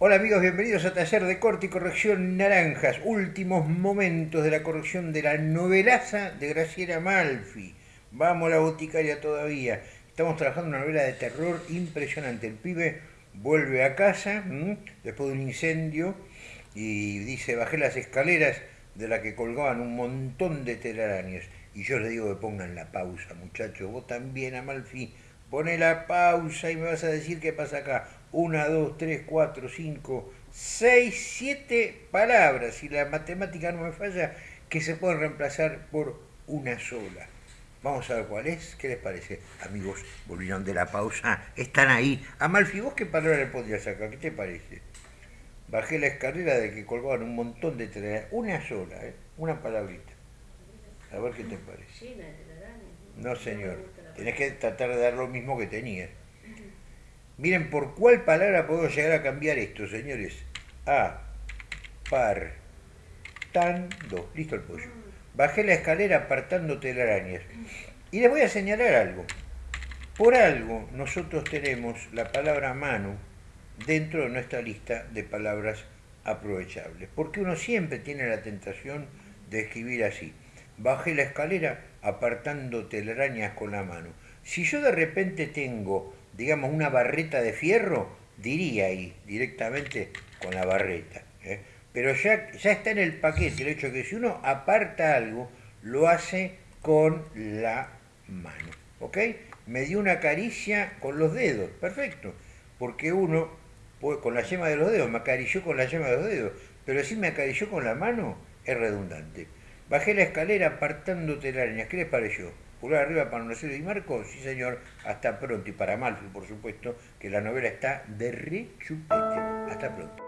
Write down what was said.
Hola amigos, bienvenidos a Taller de Corte y Corrección Naranjas, últimos momentos de la corrección de la novelaza de Graciela Malfi. Vamos a la boticaria todavía. Estamos trabajando una novela de terror impresionante. El pibe vuelve a casa después de un incendio y dice, bajé las escaleras de la que colgaban un montón de telarañas. Y yo le digo que pongan la pausa, muchachos. Vos también, Amalfi, pone la pausa y me vas a decir qué pasa acá. Una, dos, tres, cuatro, cinco, seis, siete palabras, si la matemática no me falla, que se pueden reemplazar por una sola. Vamos a ver cuál es. ¿Qué les parece? Amigos, volvieron de la pausa. Están ahí. Amalfi, ¿vos qué palabra le pondrías acá? ¿Qué te parece? Bajé la escalera de que colgaban un montón de telarañas. Una sola, ¿eh? Una palabrita. A ver qué te parece. No, señor. Tenés que tratar de dar lo mismo que tenías. Miren por cuál palabra puedo llegar a cambiar esto, señores. A, par, tan, do. Listo el pollo. Bajé la escalera apartando telarañas. Y les voy a señalar algo. Por algo nosotros tenemos la palabra mano dentro de nuestra lista de palabras aprovechables. Porque uno siempre tiene la tentación de escribir así. Bajé la escalera apartando telarañas con la mano. Si yo de repente tengo digamos, una barreta de fierro, diría ahí directamente con la barreta. ¿eh? Pero ya, ya está en el paquete el hecho de que si uno aparta algo, lo hace con la mano. ¿Ok? Me dio una caricia con los dedos, perfecto. Porque uno, con la yema de los dedos, me acarició con la yema de los dedos. Pero si me acarició con la mano, es redundante. Bajé la escalera apartando telarañas. ¿Qué les pareció? Pulgar arriba para Marcelo y Marco, sí señor, hasta pronto. Y para Malfi, por supuesto, que la novela está de rechupete. Hasta pronto.